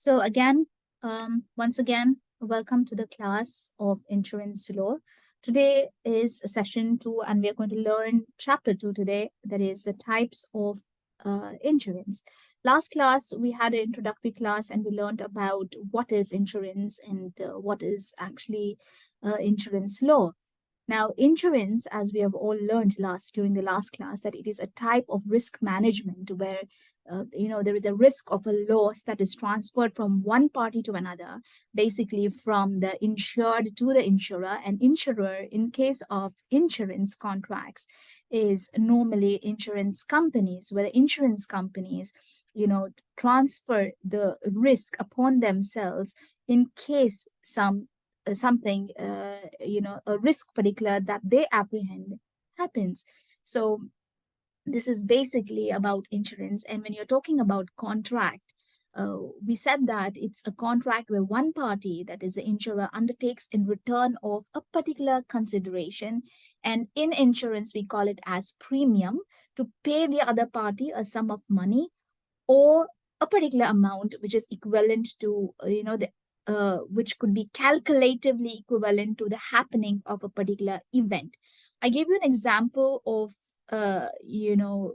So again, um, once again, welcome to the class of insurance law. Today is session two, and we are going to learn chapter two today, that is the types of uh, insurance. Last class, we had an introductory class and we learned about what is insurance and uh, what is actually uh, insurance law. Now, insurance, as we have all learned last during the last class, that it is a type of risk management where, uh, you know, there is a risk of a loss that is transferred from one party to another, basically from the insured to the insurer. And insurer, in case of insurance contracts, is normally insurance companies, where the insurance companies, you know, transfer the risk upon themselves in case some uh, something, uh, you know, a risk particular that they apprehend happens. So this is basically about insurance. And when you're talking about contract, uh, we said that it's a contract where one party, that is the insurer, undertakes in return of a particular consideration. And in insurance, we call it as premium to pay the other party a sum of money or a particular amount which is equivalent to uh, you know the uh, which could be calculatively equivalent to the happening of a particular event. I gave you an example of, uh, you know,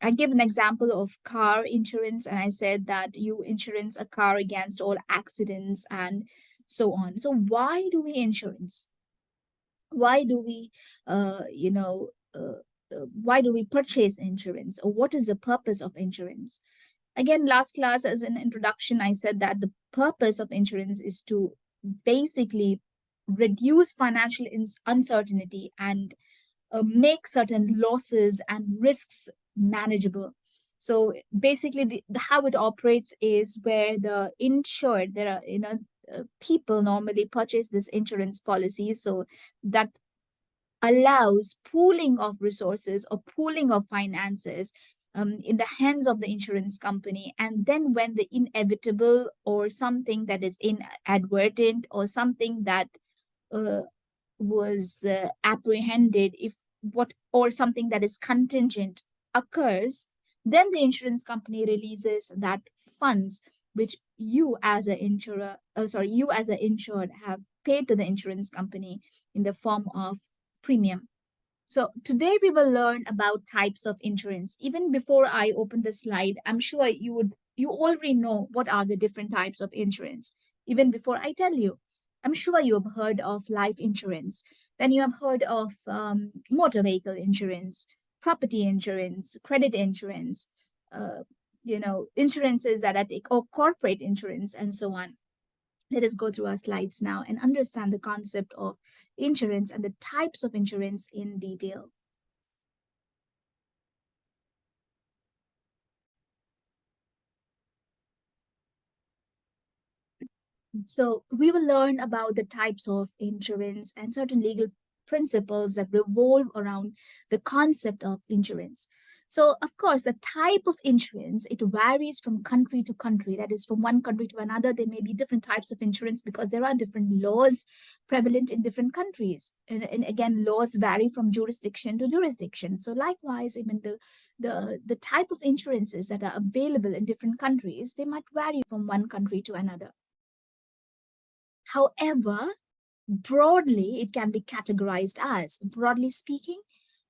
I gave an example of car insurance and I said that you insurance a car against all accidents and so on. So why do we insurance? Why do we, uh, you know, uh, uh why do we purchase insurance or what is the purpose of insurance? Again, last class as an introduction, I said that the purpose of insurance is to basically reduce financial uncertainty and uh, make certain losses and risks manageable. So basically, the, the, how it operates is where the insured, there are you know uh, people normally purchase this insurance policy, so that allows pooling of resources or pooling of finances um, in the hands of the insurance company. And then when the inevitable or something that is inadvertent or something that uh, was uh, apprehended, if what or something that is contingent occurs, then the insurance company releases that funds which you as an insurer, uh, sorry, you as an insured have paid to the insurance company in the form of premium. So today we will learn about types of insurance. Even before I open the slide, I'm sure you would you already know what are the different types of insurance. Even before I tell you, I'm sure you have heard of life insurance. Then you have heard of um, motor vehicle insurance, property insurance, credit insurance, uh, you know, insurances that I take, or corporate insurance, and so on. Let us go through our slides now and understand the concept of insurance and the types of insurance in detail. So we will learn about the types of insurance and certain legal principles that revolve around the concept of insurance. So of course, the type of insurance, it varies from country to country. That is from one country to another, there may be different types of insurance because there are different laws prevalent in different countries. And, and again, laws vary from jurisdiction to jurisdiction. So likewise, even the, the, the type of insurances that are available in different countries, they might vary from one country to another. However, broadly, it can be categorized as, broadly speaking,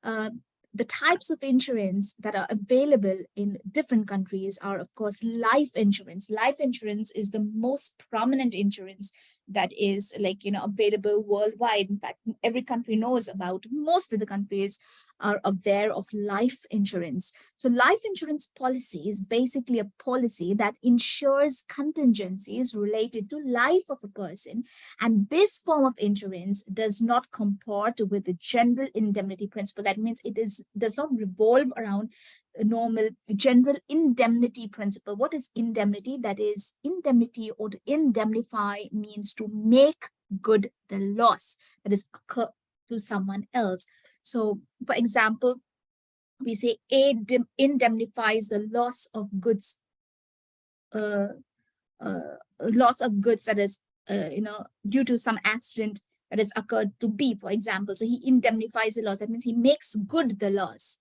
uh, the types of insurance that are available in different countries are, of course, life insurance. Life insurance is the most prominent insurance that is like, you know, available worldwide. In fact, every country knows about, most of the countries are aware of life insurance. So life insurance policy is basically a policy that ensures contingencies related to life of a person. And this form of insurance does not comport with the general indemnity principle. That means it is does not revolve around normal general indemnity principle. What is indemnity? That is indemnity or to indemnify means to make good the loss that is occur to someone else. So for example, we say A indemnifies the loss of goods, uh, uh, loss of goods that is, uh, you know, due to some accident that has occurred to B, for example. So he indemnifies the loss. That means he makes good the loss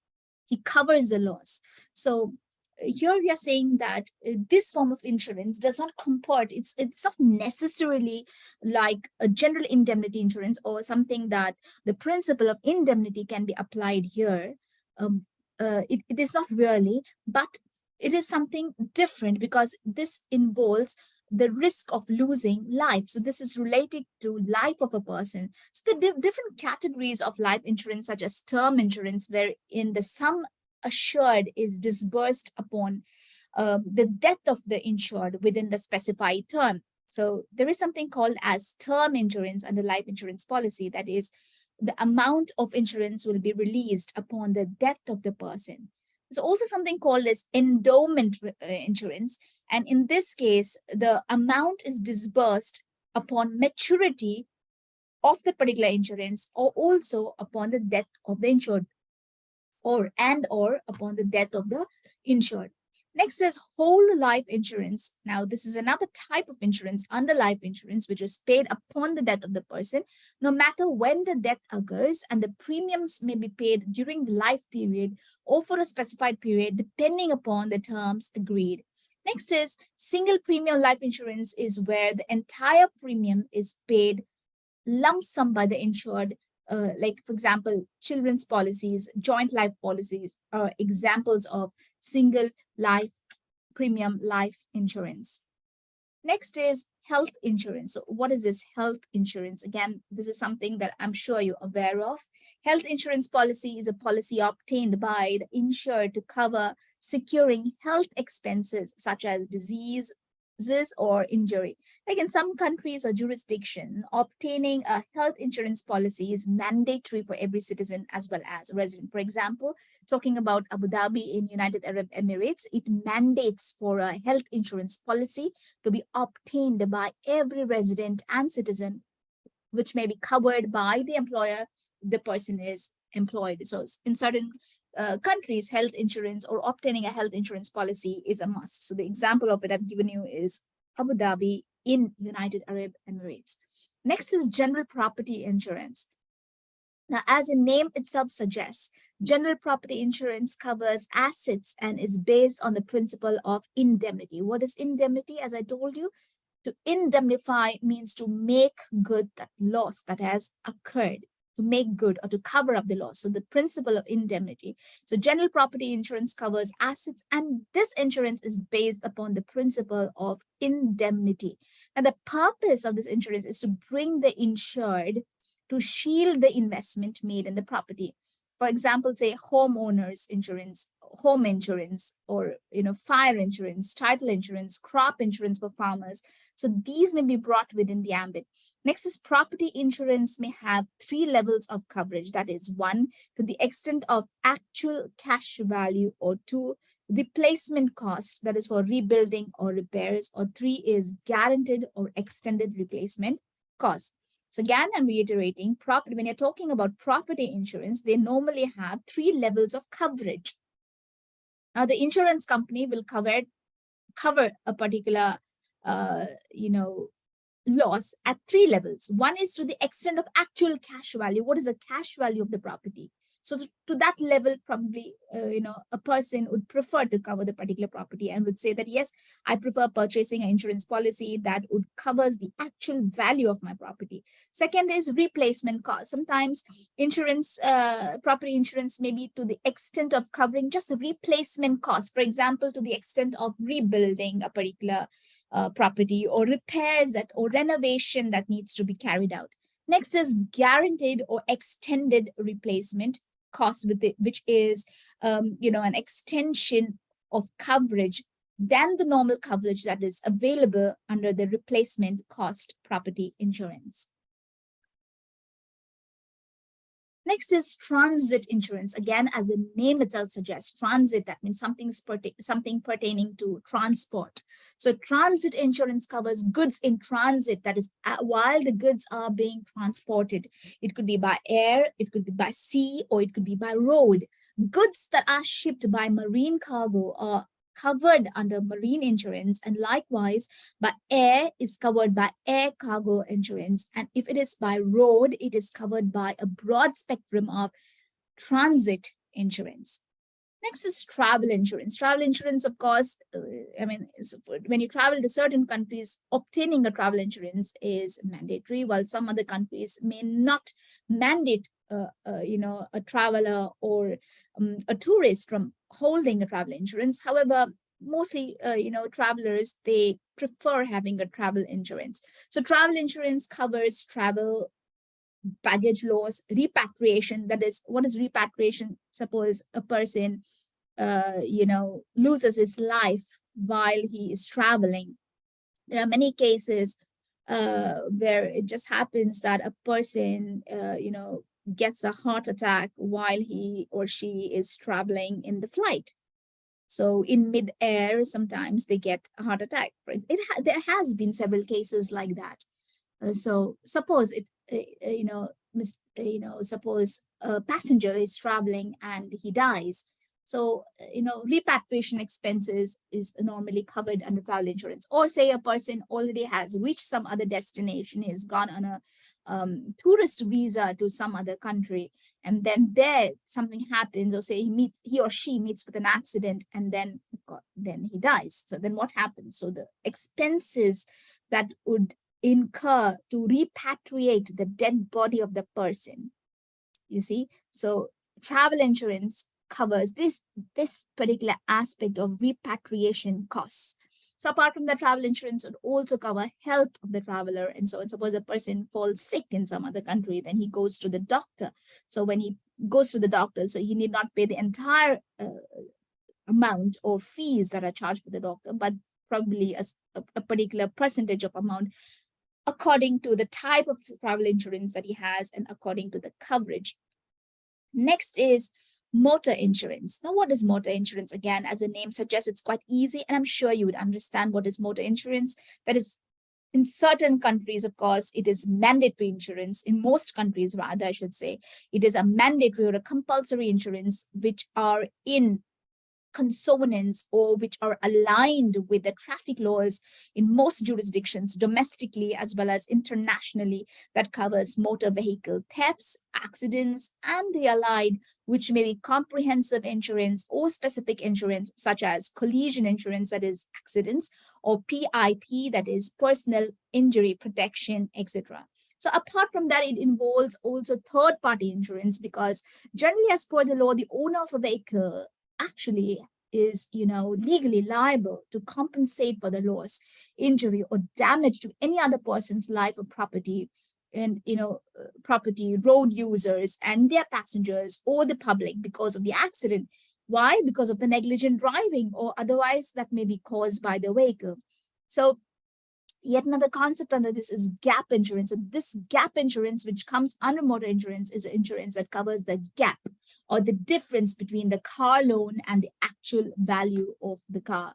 he covers the loss. So here we are saying that uh, this form of insurance does not comport it's it's not necessarily like a general indemnity insurance or something that the principle of indemnity can be applied here um, uh, it, it is not really but it is something different because this involves the risk of losing life. So this is related to life of a person. So the di different categories of life insurance, such as term insurance, where in the sum assured is disbursed upon um, the death of the insured within the specified term. So there is something called as term insurance under life insurance policy. That is, the amount of insurance will be released upon the death of the person. There's also something called as endowment uh, insurance. And in this case, the amount is disbursed upon maturity of the particular insurance or also upon the death of the insured or and or upon the death of the insured. Next is whole life insurance. Now, this is another type of insurance under life insurance, which is paid upon the death of the person, no matter when the death occurs, and the premiums may be paid during the life period or for a specified period, depending upon the terms agreed. Next is single premium life insurance is where the entire premium is paid lump sum by the insured uh, like, for example, children's policies, joint life policies are examples of single life premium life insurance. Next is health insurance. So what is this health insurance? Again, this is something that I'm sure you're aware of. Health insurance policy is a policy obtained by the insured to cover securing health expenses such as disease, or injury. Like in some countries or jurisdiction, obtaining a health insurance policy is mandatory for every citizen as well as resident. For example, talking about Abu Dhabi in United Arab Emirates, it mandates for a health insurance policy to be obtained by every resident and citizen, which may be covered by the employer the person is employed. So in certain uh, countries, health insurance or obtaining a health insurance policy is a must. So the example of it I've given you is Abu Dhabi in United Arab Emirates. Next is general property insurance. Now, as the name itself suggests, general property insurance covers assets and is based on the principle of indemnity. What is indemnity? As I told you, to indemnify means to make good that loss that has occurred to make good or to cover up the loss. So the principle of indemnity. So general property insurance covers assets and this insurance is based upon the principle of indemnity. And the purpose of this insurance is to bring the insured to shield the investment made in the property. For example, say homeowners insurance home insurance or you know fire insurance title insurance crop insurance for farmers. So these may be brought within the ambit. Next is property insurance may have three levels of coverage. That is one to the extent of actual cash value or two replacement cost that is for rebuilding or repairs or three is guaranteed or extended replacement cost so again, I'm reiterating property, when you're talking about property insurance, they normally have three levels of coverage. Now, the insurance company will cover cover a particular, uh, you know, loss at three levels. One is to the extent of actual cash value. What is the cash value of the property? So to that level, probably, uh, you know, a person would prefer to cover the particular property and would say that, yes, I prefer purchasing an insurance policy that would covers the actual value of my property. Second is replacement cost. Sometimes insurance, uh, property insurance may be to the extent of covering just the replacement cost. For example, to the extent of rebuilding a particular uh, property or repairs that or renovation that needs to be carried out. Next is guaranteed or extended replacement cost with it, which is, um, you know, an extension of coverage than the normal coverage that is available under the replacement cost property insurance. Next is transit insurance. Again, as the name itself suggests, transit, that means something, something pertaining to transport. So transit insurance covers goods in transit, that is uh, while the goods are being transported. It could be by air, it could be by sea, or it could be by road. Goods that are shipped by marine cargo are covered under marine insurance and likewise by air is covered by air cargo insurance and if it is by road it is covered by a broad spectrum of transit insurance Next is travel insurance. Travel insurance, of course, uh, I mean, when you travel to certain countries, obtaining a travel insurance is mandatory, while some other countries may not mandate, uh, uh, you know, a traveler or um, a tourist from holding a travel insurance. However, mostly, uh, you know, travelers, they prefer having a travel insurance. So travel insurance covers travel baggage loss, repatriation. That is, what is repatriation? Suppose a person, uh, you know, loses his life while he is traveling. There are many cases uh, where it just happens that a person, uh, you know, gets a heart attack while he or she is traveling in the flight. So in mid-air, sometimes they get a heart attack. It ha there has been several cases like that. Uh, so suppose it, uh, you know, uh, you know, suppose a passenger is traveling and he dies. So, you know, repatriation expenses is normally covered under travel insurance. Or say a person already has reached some other destination, he's gone on a um, tourist visa to some other country, and then there something happens, or say he meets, he or she meets with an accident, and then then he dies. So then what happens? So the expenses that would incur to repatriate the dead body of the person. You see, so travel insurance covers this, this particular aspect of repatriation costs. So apart from the travel insurance, would also cover health of the traveler. And so suppose a person falls sick in some other country, then he goes to the doctor. So when he goes to the doctor, so he need not pay the entire uh, amount or fees that are charged for the doctor, but probably a, a particular percentage of amount according to the type of travel insurance that he has and according to the coverage. Next is motor insurance. Now, what is motor insurance? Again, as the name suggests, it's quite easy, and I'm sure you would understand what is motor insurance. That is, in certain countries, of course, it is mandatory insurance. In most countries, rather, I should say, it is a mandatory or a compulsory insurance, which are in consonants or which are aligned with the traffic laws in most jurisdictions domestically as well as internationally that covers motor vehicle thefts, accidents, and the allied, which may be comprehensive insurance or specific insurance such as collision insurance, that is accidents, or PIP, that is personal injury protection, etc. So apart from that, it involves also third-party insurance because generally as per the law, the owner of a vehicle actually is, you know, legally liable to compensate for the loss, injury, or damage to any other person's life or property and, you know, uh, property, road users and their passengers or the public because of the accident. Why? Because of the negligent driving or otherwise that may be caused by the vehicle. So Yet another concept under this is gap insurance. So this gap insurance, which comes under motor insurance, is insurance that covers the gap or the difference between the car loan and the actual value of the car.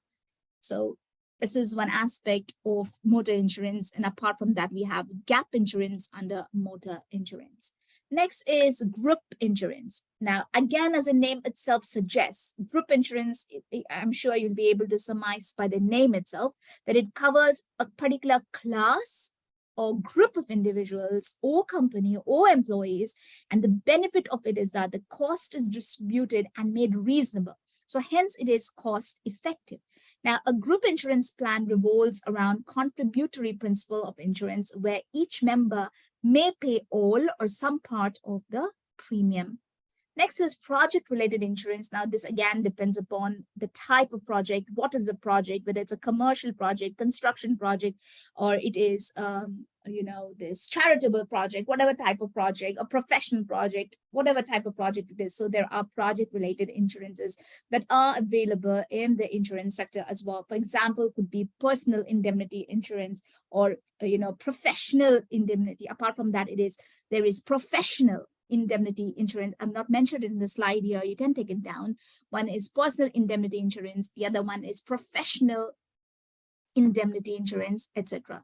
So this is one aspect of motor insurance. And apart from that, we have gap insurance under motor insurance. Next is group insurance. Now, again, as the name itself suggests, group insurance, I'm sure you'll be able to surmise by the name itself, that it covers a particular class or group of individuals or company or employees. And the benefit of it is that the cost is distributed and made reasonable. So hence it is cost effective. Now, a group insurance plan revolves around contributory principle of insurance where each member may pay all or some part of the premium. Next is project related insurance. Now, this again depends upon the type of project. What is the project, whether it's a commercial project, construction project, or it is, um, you know, this charitable project, whatever type of project, a professional project, whatever type of project it is. So there are project related insurances that are available in the insurance sector as well. For example, could be personal indemnity insurance or, uh, you know, professional indemnity. Apart from that, it is, there is professional indemnity insurance. I'm not mentioned in the slide here. You can take it down. One is personal indemnity insurance. The other one is professional indemnity insurance, etc.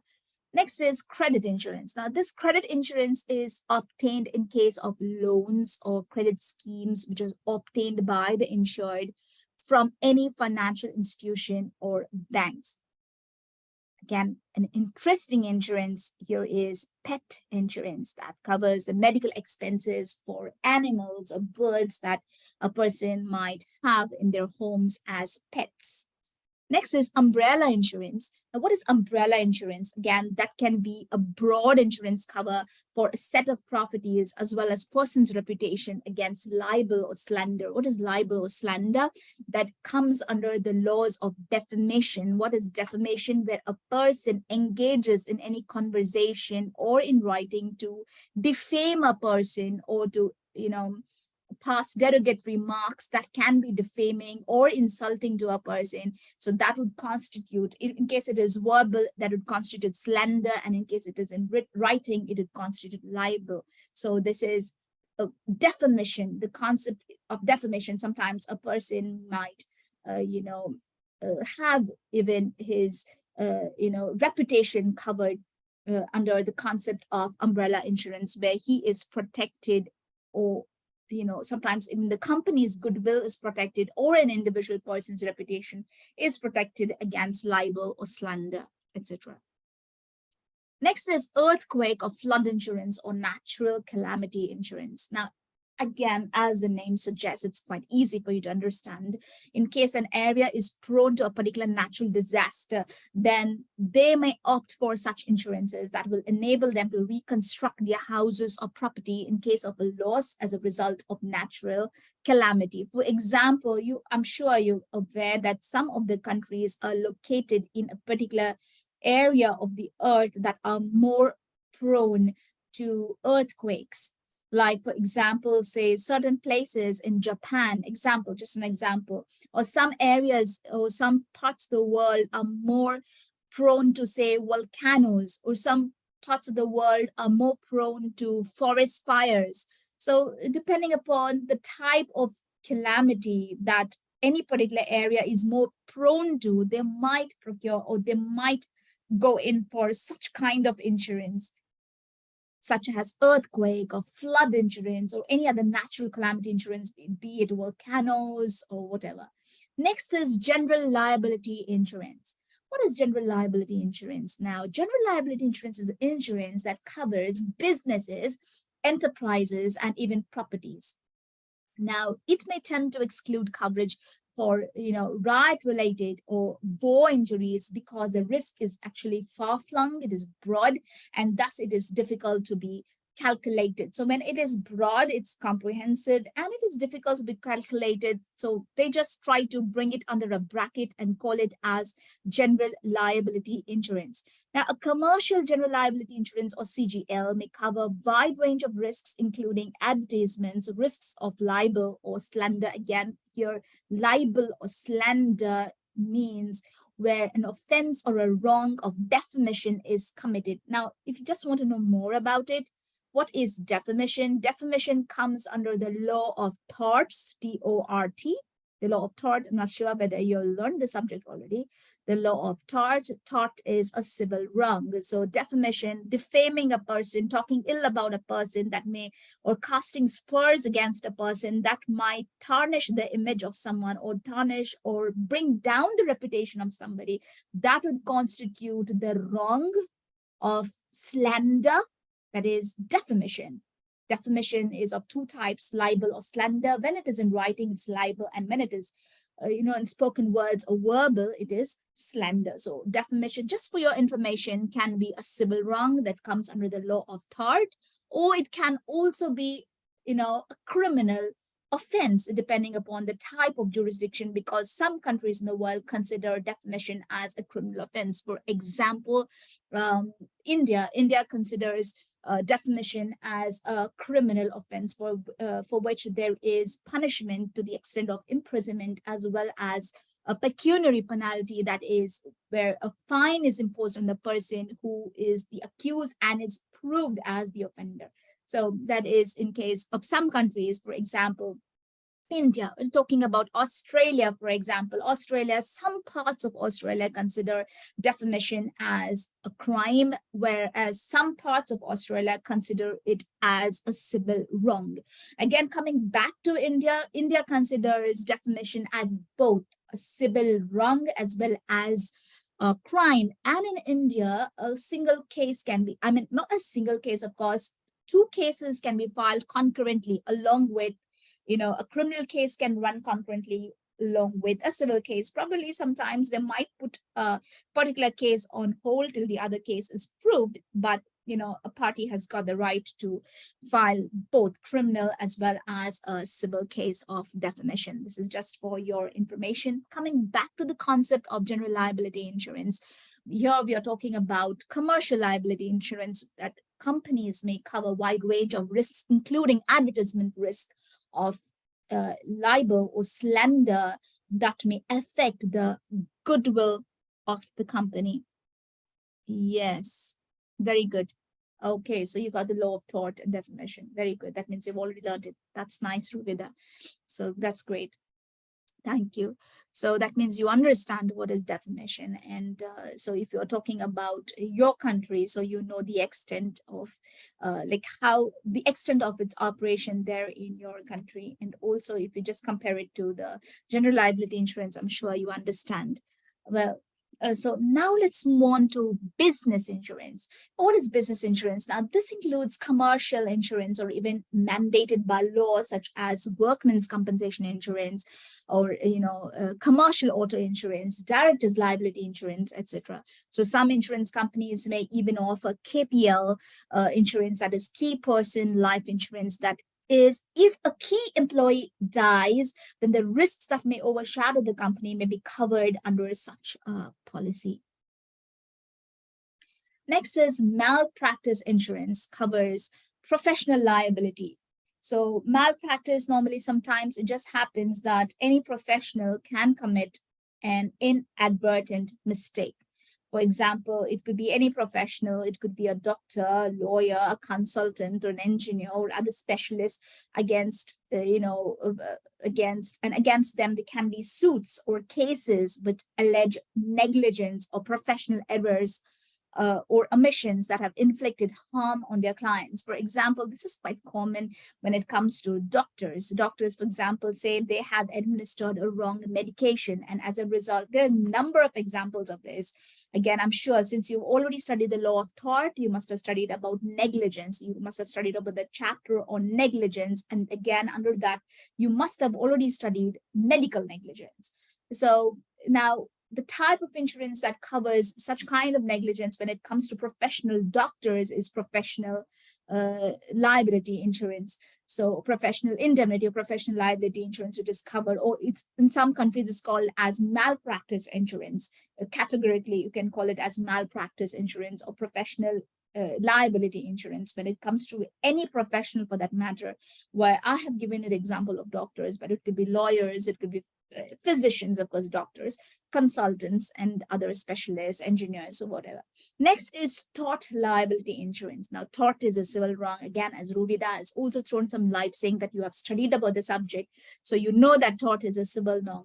Next is credit insurance. Now, this credit insurance is obtained in case of loans or credit schemes, which is obtained by the insured from any financial institution or banks. Again, an interesting insurance here is pet insurance that covers the medical expenses for animals or birds that a person might have in their homes as pets. Next is umbrella insurance. Now, what is umbrella insurance? Again, that can be a broad insurance cover for a set of properties as well as person's reputation against libel or slander. What is libel or slander? That comes under the laws of defamation. What is defamation? Where a person engages in any conversation or in writing to defame a person or to, you know, pass derogatory remarks that can be defaming or insulting to a person. So that would constitute, in, case it is verbal, that would constitute slander. And in case it is in writing, it would constitute libel. So this is a defamation, the concept of defamation. Sometimes a person might, uh, you know, uh, have even his, uh, you know, reputation covered uh, under the concept of umbrella insurance, where he is protected or you know, sometimes even the company's goodwill is protected or an individual person's reputation is protected against libel or slander, etc. Next is earthquake or flood insurance or natural calamity insurance. Now, Again, as the name suggests, it's quite easy for you to understand. In case an area is prone to a particular natural disaster, then they may opt for such insurances that will enable them to reconstruct their houses or property in case of a loss as a result of natural calamity. For example, you, I'm sure you're aware that some of the countries are located in a particular area of the earth that are more prone to earthquakes like for example say certain places in japan example just an example or some areas or some parts of the world are more prone to say volcanoes or some parts of the world are more prone to forest fires. So depending upon the type of calamity that any particular area is more prone to they might procure or they might go in for such kind of insurance such as earthquake or flood insurance or any other natural calamity insurance, be it volcanoes or whatever. Next is general liability insurance. What is general liability insurance? Now, general liability insurance is the insurance that covers businesses, enterprises, and even properties. Now, it may tend to exclude coverage for you know riot related or war injuries because the risk is actually far flung it is broad and thus it is difficult to be calculated. So when it is broad, it's comprehensive and it is difficult to be calculated. So they just try to bring it under a bracket and call it as general liability insurance. Now, a commercial general liability insurance or CGL may cover a wide range of risks, including advertisements, risks of libel or slander. Again, here, libel or slander means where an offense or a wrong of defamation is committed. Now, if you just want to know more about it, what is defamation? Defamation comes under the law of torts, T-O-R-T, the law of tort. I'm not sure whether you learned the subject already. The law of tort, tort is a civil wrong. So defamation, defaming a person, talking ill about a person that may, or casting spurs against a person that might tarnish the image of someone or tarnish or bring down the reputation of somebody, that would constitute the wrong of slander that is defamation. Defamation is of two types, libel or slander. When it is in writing, it's libel. And when it is, uh, you know, in spoken words or verbal, it is slander. So defamation, just for your information, can be a civil wrong that comes under the law of tort, or it can also be, you know, a criminal offense depending upon the type of jurisdiction because some countries in the world consider defamation as a criminal offense. For example, um, India, India considers uh, defamation as a criminal offense for, uh, for which there is punishment to the extent of imprisonment as well as a pecuniary penalty that is where a fine is imposed on the person who is the accused and is proved as the offender. So that is in case of some countries, for example, India, we're talking about Australia, for example, Australia, some parts of Australia consider defamation as a crime, whereas some parts of Australia consider it as a civil wrong. Again, coming back to India, India considers defamation as both a civil wrong as well as a crime. And in India, a single case can be, I mean, not a single case, of course, two cases can be filed concurrently along with, you know, a criminal case can run concurrently along with a civil case. Probably sometimes they might put a particular case on hold till the other case is proved, but you know, a party has got the right to file both criminal as well as a civil case of defamation. This is just for your information. Coming back to the concept of general liability insurance, here we are talking about commercial liability insurance that companies may cover a wide range of risks, including advertisement risk of uh, libel or slander that may affect the goodwill of the company. Yes, very good. Okay, so you got the law of tort and defamation. Very good. That means you've already learned it. That's nice, Rubida. So that's great. Thank you. So that means you understand what is defamation. And uh, so if you're talking about your country, so you know the extent of uh, like how the extent of its operation there in your country. And also if you just compare it to the general liability insurance, I'm sure you understand. Well, uh, so now let's move on to business insurance. What is business insurance? Now, this includes commercial insurance or even mandated by law, such as workman's compensation insurance or, you know, uh, commercial auto insurance, director's liability insurance, etc. So some insurance companies may even offer KPL uh, insurance, that is key person life insurance that is if a key employee dies, then the risks that may overshadow the company may be covered under such a policy. Next is malpractice insurance covers professional liability. So malpractice normally sometimes it just happens that any professional can commit an inadvertent mistake. For example, it could be any professional, it could be a doctor, lawyer, a consultant, or an engineer, or other specialists against, uh, you know, uh, against, and against them, there can be suits or cases with alleged negligence or professional errors uh, or omissions that have inflicted harm on their clients. For example, this is quite common when it comes to doctors. Doctors, for example, say they have administered a wrong medication, and as a result, there are a number of examples of this. Again, I'm sure since you've already studied the law of tort, you must have studied about negligence. You must have studied about the chapter on negligence. And again, under that, you must have already studied medical negligence. So now the type of insurance that covers such kind of negligence when it comes to professional doctors is professional uh, liability insurance. So professional indemnity or professional liability insurance, which is covered, or it's in some countries it's called as malpractice insurance. Uh, categorically, you can call it as malpractice insurance or professional uh, liability insurance when it comes to any professional for that matter, where I have given you the example of doctors, but it could be lawyers, it could be uh, physicians, of course, doctors, consultants and other specialists, engineers or whatever. Next is tort liability insurance. Now, tort is a civil wrong. Again, as Rubida has also thrown some light saying that you have studied about the subject. So you know that tort is a civil wrong.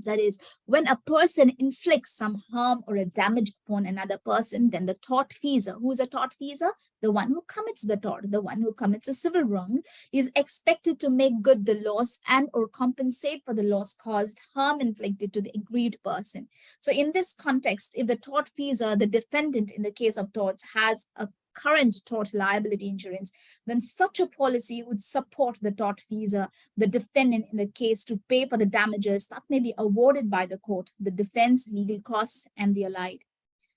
That is, when a person inflicts some harm or a damage upon another person, then the tortfeasor, who is a tortfeasor? The one who commits the tort, the one who commits a civil wrong, is expected to make good the loss and or compensate for the loss caused, harm inflicted to the aggrieved person. So in this context, if the tortfeasor, the defendant in the case of torts, has a current tort liability insurance, then such a policy would support the tortfeasor, uh, the defendant in the case to pay for the damages that may be awarded by the court, the defense, legal costs, and the allied.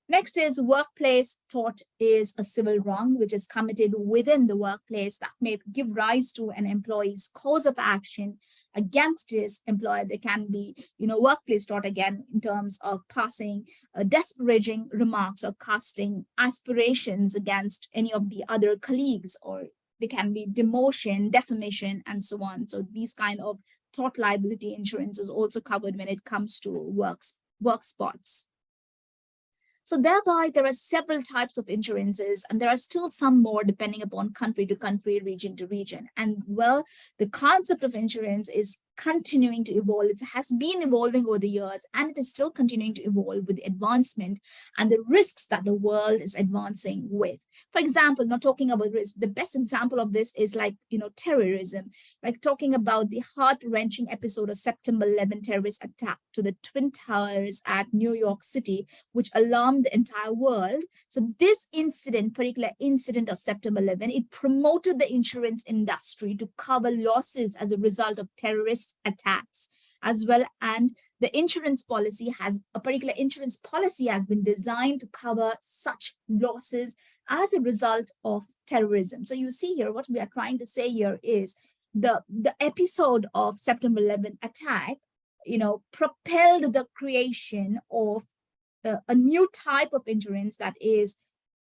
Next is workplace tort is a civil wrong which is committed within the workplace that may give rise to an employee's cause of action against his employer. There can be, you know, workplace tort again in terms of passing uh, disparaging remarks or casting aspirations against any of the other colleagues or there can be demotion, defamation, and so on. So these kind of tort liability insurance is also covered when it comes to works, work spots. So thereby, there are several types of insurances, and there are still some more depending upon country to country, region to region. And well, the concept of insurance is continuing to evolve. It has been evolving over the years and it is still continuing to evolve with advancement and the risks that the world is advancing with. For example, not talking about risk, the best example of this is like, you know, terrorism, like talking about the heart-wrenching episode of September 11 terrorist attack to the Twin Towers at New York City, which alarmed the entire world. So this incident, particular incident of September 11, it promoted the insurance industry to cover losses as a result of terrorist attacks as well. And the insurance policy has a particular insurance policy has been designed to cover such losses as a result of terrorism. So you see here, what we are trying to say here is the, the episode of September 11 attack, you know, propelled the creation of a new type of insurance that is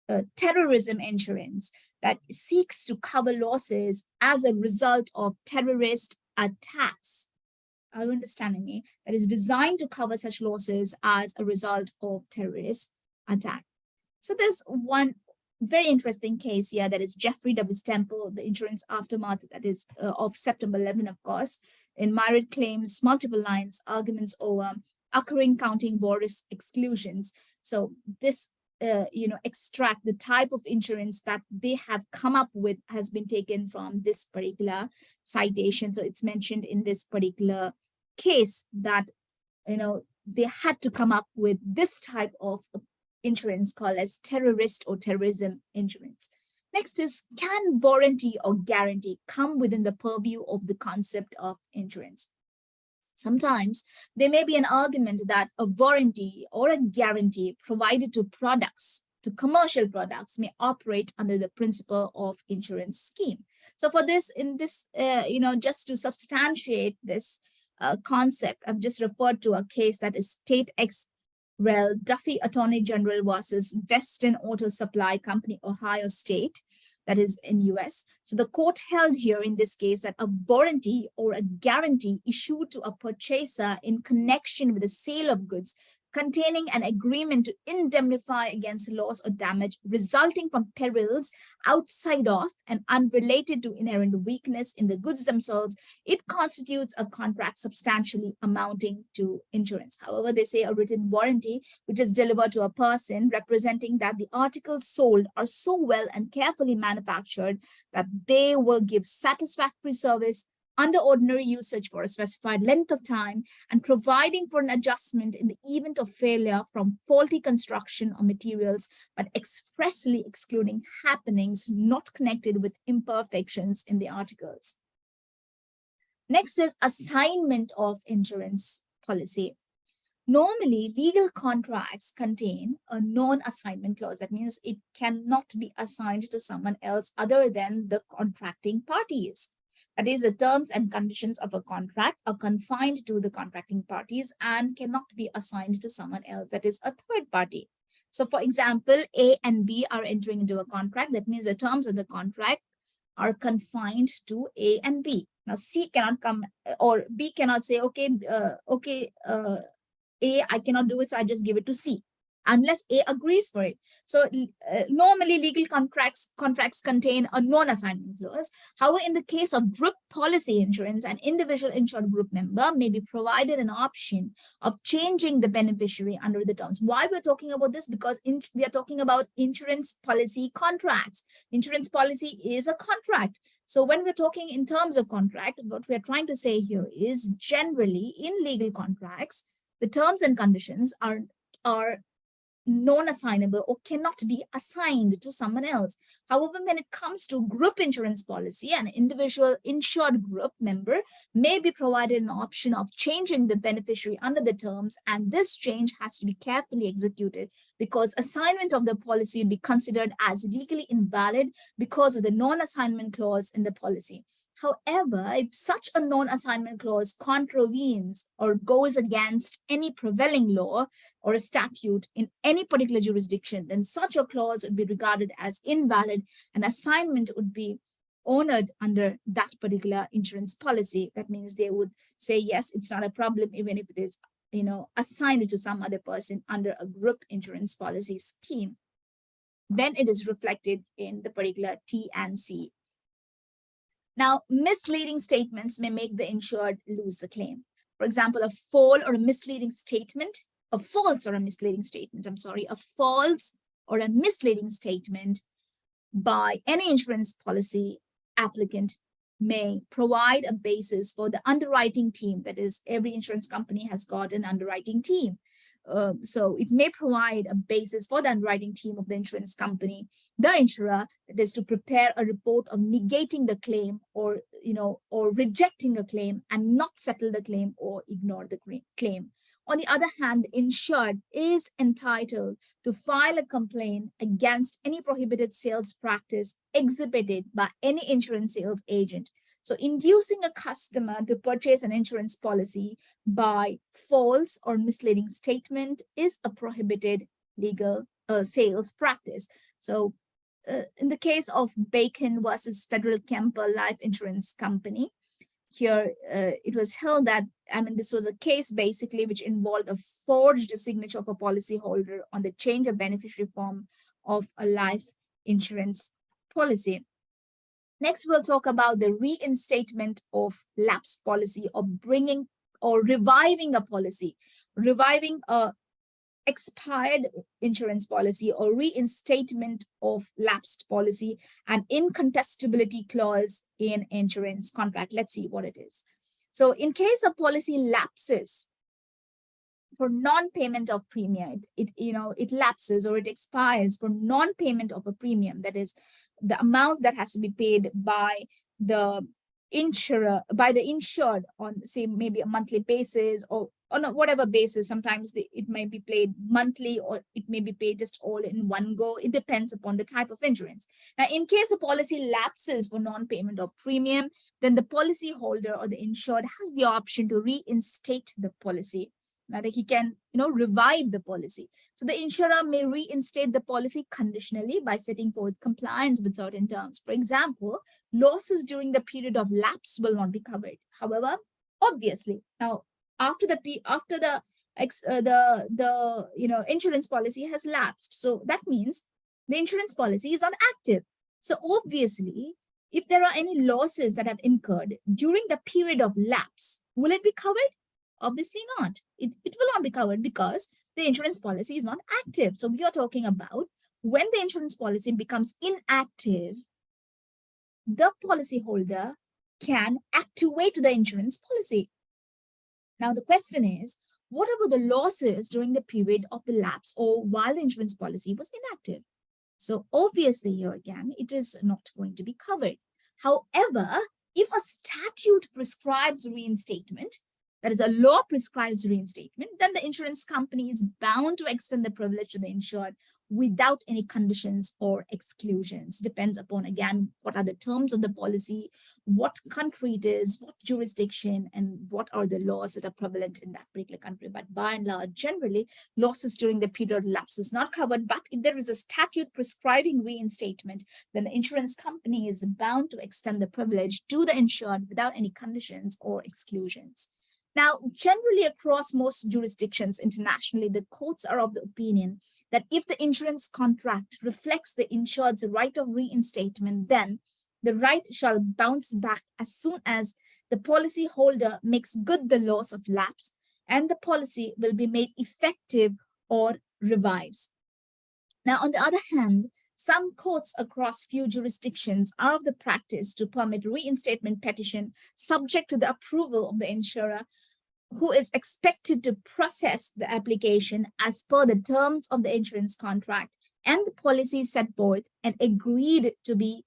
uh, terrorism insurance that seeks to cover losses as a result of terrorist attacks. Are you understanding me? That is designed to cover such losses as a result of terrorist attack. So there's one very interesting case here that is Jeffrey W. Stempel, the insurance aftermath that is uh, of September 11, of course, in myriad claims, multiple lines, arguments over occurring counting war risk exclusions. So this uh, you know, extract the type of insurance that they have come up with has been taken from this particular citation. So it's mentioned in this particular case that, you know, they had to come up with this type of insurance called as terrorist or terrorism insurance. Next is, can warranty or guarantee come within the purview of the concept of insurance? Sometimes there may be an argument that a warranty or a guarantee provided to products, to commercial products may operate under the principle of insurance scheme. So for this, in this, uh, you know, just to substantiate this uh, concept, I've just referred to a case that is State ex rel Duffy Attorney General versus Western Auto Supply Company, Ohio State that is in US. So the court held here in this case that a warranty or a guarantee issued to a purchaser in connection with the sale of goods containing an agreement to indemnify against loss or damage resulting from perils outside of and unrelated to inherent weakness in the goods themselves, it constitutes a contract substantially amounting to insurance. However, they say a written warranty, which is delivered to a person representing that the articles sold are so well and carefully manufactured that they will give satisfactory service under ordinary usage for a specified length of time and providing for an adjustment in the event of failure from faulty construction or materials, but expressly excluding happenings not connected with imperfections in the articles. Next is assignment of insurance policy. Normally, legal contracts contain a non-assignment clause. That means it cannot be assigned to someone else other than the contracting parties. That is, the terms and conditions of a contract are confined to the contracting parties and cannot be assigned to someone else, that is a third party. So for example, A and B are entering into a contract. That means the terms of the contract are confined to A and B. Now C cannot come or B cannot say, okay, uh, okay, uh, A, I cannot do it, so I just give it to C unless A agrees for it. So uh, normally legal contracts contracts contain a non-assignment clause. However, in the case of group policy insurance, an individual insured group member may be provided an option of changing the beneficiary under the terms. Why we're talking about this? Because in, we are talking about insurance policy contracts. Insurance policy is a contract. So when we're talking in terms of contract, what we're trying to say here is generally in legal contracts, the terms and conditions are, are non-assignable or cannot be assigned to someone else. However, when it comes to group insurance policy, an individual insured group member may be provided an option of changing the beneficiary under the terms, and this change has to be carefully executed because assignment of the policy would be considered as legally invalid because of the non-assignment clause in the policy. However, if such a non-assignment clause contravenes or goes against any prevailing law or a statute in any particular jurisdiction, then such a clause would be regarded as invalid and assignment would be honored under that particular insurance policy. That means they would say, yes, it's not a problem, even if it is you know, assigned to some other person under a group insurance policy scheme. Then it is reflected in the particular T and C Now, misleading statements may make the insured lose the claim. For example, a false or a misleading statement, a false or a misleading statement, I'm sorry, a false or a misleading statement by any insurance policy applicant may provide a basis for the underwriting team. That is, every insurance company has got an underwriting team. Uh, so it may provide a basis for the underwriting team of the insurance company, the insurer, that is to prepare a report of negating the claim or, you know, or rejecting a claim and not settle the claim or ignore the claim. On the other hand, the insured is entitled to file a complaint against any prohibited sales practice exhibited by any insurance sales agent. So inducing a customer to purchase an insurance policy by false or misleading statement is a prohibited legal uh, sales practice. So uh, in the case of Bacon versus Federal Kemper Life Insurance Company, here uh, it was held that, I mean, this was a case basically which involved a forged signature of a policyholder on the change of beneficiary form of a life insurance policy. Next, we'll talk about the reinstatement of lapse policy or bringing or reviving a policy, reviving a expired insurance policy or reinstatement of lapsed policy and incontestability clause in insurance contract. Let's see what it is. So in case a policy lapses for non-payment of premium, it, it, you know it lapses or it expires for non-payment of a premium. That is the amount that has to be paid by the insurer by the insured on say maybe a monthly basis or on whatever basis sometimes the, it might be paid monthly or it may be paid just all in one go. It depends upon the type of insurance. Now in case a policy lapses for non-payment of premium then the policy holder or the insured has the option to reinstate the policy. Now that he can you know revive the policy. So the insurer may reinstate the policy conditionally by setting forth compliance with certain terms. For example losses during the period of lapse will not be covered. However obviously now after the after the uh, the the you know insurance policy has lapsed so that means the insurance policy is not active so obviously if there are any losses that have incurred during the period of lapse will it be covered Obviously not. It, it will not be covered because the insurance policy is not active. So we are talking about when the insurance policy becomes inactive, the policyholder can activate the insurance policy. Now the question is, what about the losses during the period of the lapse or while the insurance policy was inactive? So obviously here again, it is not going to be covered. However, if a statute prescribes reinstatement, that is a law prescribes reinstatement, then the insurance company is bound to extend the privilege to the insured without any conditions or exclusions. Depends upon, again, what are the terms of the policy, what country it is, what jurisdiction, and what are the laws that are prevalent in that particular country. But by and large, generally, losses during the period lapse is not covered. But if there is a statute prescribing reinstatement, then the insurance company is bound to extend the privilege to the insured without any conditions or exclusions. Now, generally across most jurisdictions internationally, the courts are of the opinion that if the insurance contract reflects the insured's right of reinstatement, then the right shall bounce back as soon as the policy holder makes good the loss of lapse and the policy will be made effective or revives. Now, on the other hand, some courts across few jurisdictions are of the practice to permit reinstatement petition subject to the approval of the insurer who is expected to process the application as per the terms of the insurance contract and the policy set forth and agreed to be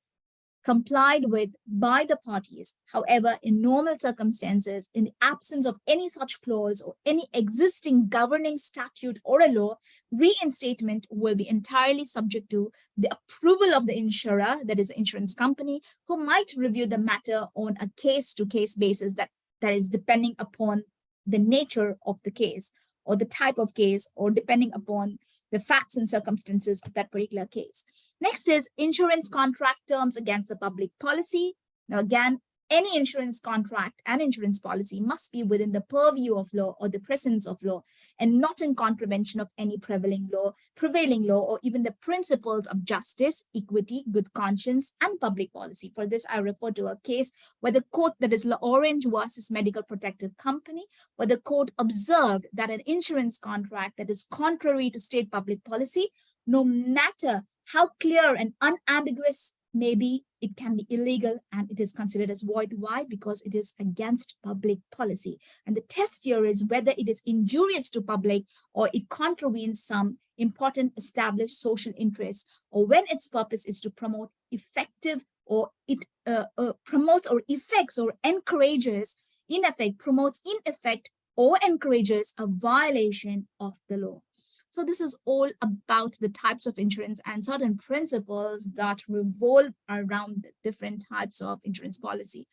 complied with by the parties. However, in normal circumstances, in the absence of any such clause or any existing governing statute or a law, reinstatement will be entirely subject to the approval of the insurer, that is the insurance company, who might review the matter on a case-to-case -case basis that, that is depending upon the nature of the case or the type of case or depending upon the facts and circumstances of that particular case. Next is insurance contract terms against the public policy. Now again, any insurance contract and insurance policy must be within the purview of law or the presence of law and not in contravention of any prevailing law, prevailing law, or even the principles of justice, equity, good conscience, and public policy. For this, I refer to a case where the court that is La Orange versus Medical Protective Company, where the court observed that an insurance contract that is contrary to state public policy, no matter how clear and unambiguous maybe it can be illegal and it is considered as void. Why? Because it is against public policy. And the test here is whether it is injurious to public or it contravenes some important established social interests or when its purpose is to promote effective or it uh, uh, promotes or effects or encourages in effect promotes in effect or encourages a violation of the law. So this is all about the types of insurance and certain principles that revolve around the different types of insurance policy.